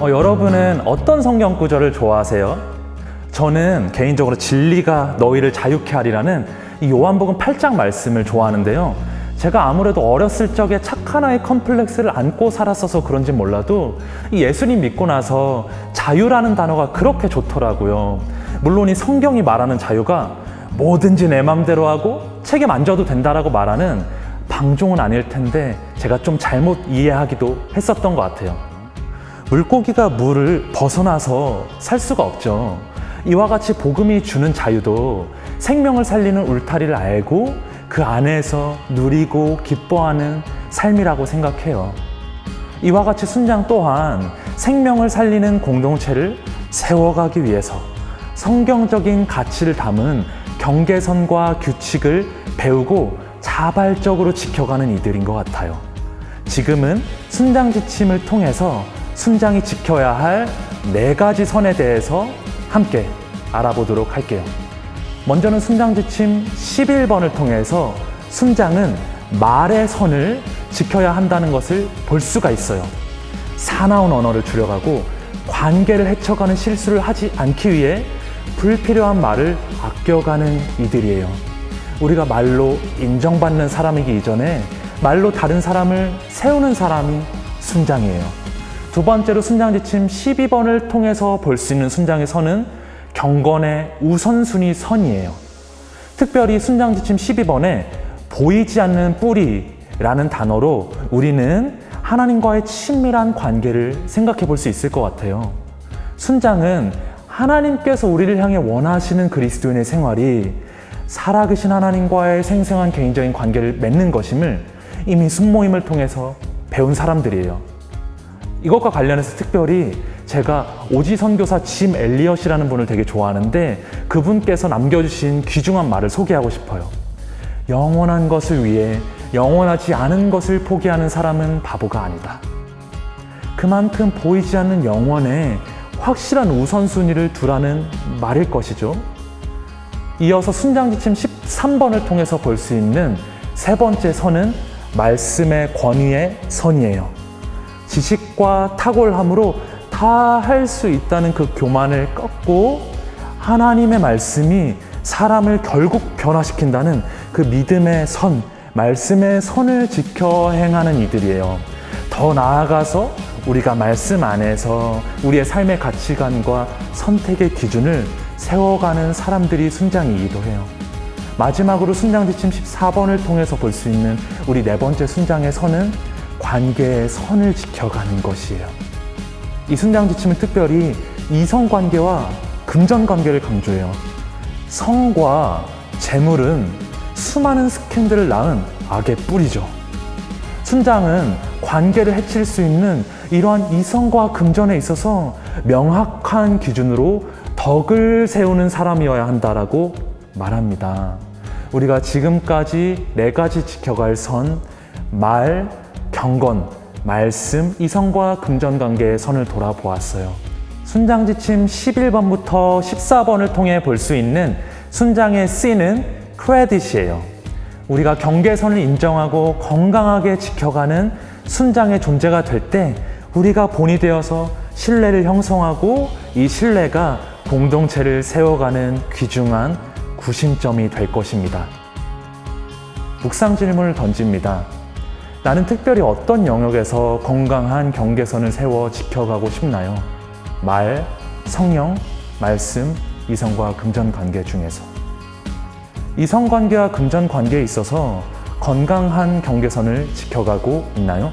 어, 여러분은 어떤 성경 구절을 좋아하세요? 저는 개인적으로 진리가 너희를 자유케 하리라는 이 요한복음 8장 말씀을 좋아하는데요. 제가 아무래도 어렸을 적에 착한 아이 컴플렉스를 안고 살았어서 그런지 몰라도 이 예수님 믿고 나서 자유라는 단어가 그렇게 좋더라고요. 물론 이 성경이 말하는 자유가 뭐든지 내 맘대로 하고 책임 안 져도 된다라고 말하는 방종은 아닐 텐데 제가 좀 잘못 이해하기도 했었던 것 같아요. 물고기가 물을 벗어나서 살 수가 없죠. 이와 같이 복음이 주는 자유도 생명을 살리는 울타리를 알고 그 안에서 누리고 기뻐하는 삶이라고 생각해요. 이와 같이 순장 또한 생명을 살리는 공동체를 세워가기 위해서 성경적인 가치를 담은 경계선과 규칙을 배우고 자발적으로 지켜가는 이들인 것 같아요. 지금은 순장 지침을 통해서 순장이 지켜야 할 네 가지 선에 대해서 함께 알아보도록 할게요. 먼저는 순장 지침 11번을 통해서 순장은 말의 선을 지켜야 한다는 것을 볼 수가 있어요. 사나운 언어를 줄여가고 관계를 해쳐가는 실수를 하지 않기 위해 불필요한 말을 아껴가는 이들이에요. 우리가 말로 인정받는 사람이기 이전에 말로 다른 사람을 세우는 사람이 순장이에요. 두 번째로 순장 지침 12번을 통해서 볼 수 있는 순장의 선은 경건의 우선순위 선이에요. 특별히 순장 지침 12번에 보이지 않는 뿌리라는 단어로 우리는 하나님과의 친밀한 관계를 생각해 볼 수 있을 것 같아요. 순장은 하나님께서 우리를 향해 원하시는 그리스도인의 생활이 살아계신 하나님과의 생생한 개인적인 관계를 맺는 것임을 이미 순모임을 통해서 배운 사람들이에요. 이것과 관련해서 특별히 제가 오지 선교사 짐 엘리엇이라는 분을 되게 좋아하는데 그분께서 남겨주신 귀중한 말을 소개하고 싶어요. 영원한 것을 위해 영원하지 않은 것을 포기하는 사람은 바보가 아니다. 그만큼 보이지 않는 영원에 확실한 우선순위를 두라는 말일 것이죠. 이어서 순장지침 13번을 통해서 볼 수 있는 세 번째 선은 말씀의 권위의 선이에요. 지식과 탁월함으로 다 할 수 있다는 그 교만을 꺾고 하나님의 말씀이 사람을 결국 변화시킨다는 그 믿음의 선, 말씀의 선을 지켜 행하는 이들이에요. 더 나아가서 우리가 말씀 안에서 우리의 삶의 가치관과 선택의 기준을 세워가는 사람들이 순장이기도 해요. 마지막으로 순장 지침 14번을 통해서 볼 수 있는 우리 네 번째 순장의 선은 관계의 선을 지켜가는 것이에요. 이 순장 지침은 특별히 이성 관계와 금전 관계를 강조해요. 성과 재물은 수많은 스캔들을 낳은 악의 뿌리죠. 순장은 관계를 해칠 수 있는 이러한 이성과 금전에 있어서 명확한 기준으로 덕을 세우는 사람이어야 한다라고 말합니다. 우리가 지금까지 네 가지 지켜갈 선, 말, 경건, 말씀, 이성과 금전 관계의 선을 돌아보았어요. 순장 지침 11번부터 14번을 통해 볼 수 있는 순장의 C는 크레딧이에요. 우리가 경계선을 인정하고 건강하게 지켜가는 순장의 존재가 될 때 우리가 본이 되어서 신뢰를 형성하고 이 신뢰가 공동체를 세워가는 귀중한 구심점이 될 것입니다. 묵상 질문을 던집니다. 나는 특별히 어떤 영역에서 건강한 경계선을 세워 지켜가고 싶나요? 말, 성령, 말씀, 이성과 금전 관계 중에서 이성 관계와 금전 관계에 있어서 건강한 경계선을 지켜가고 있나요?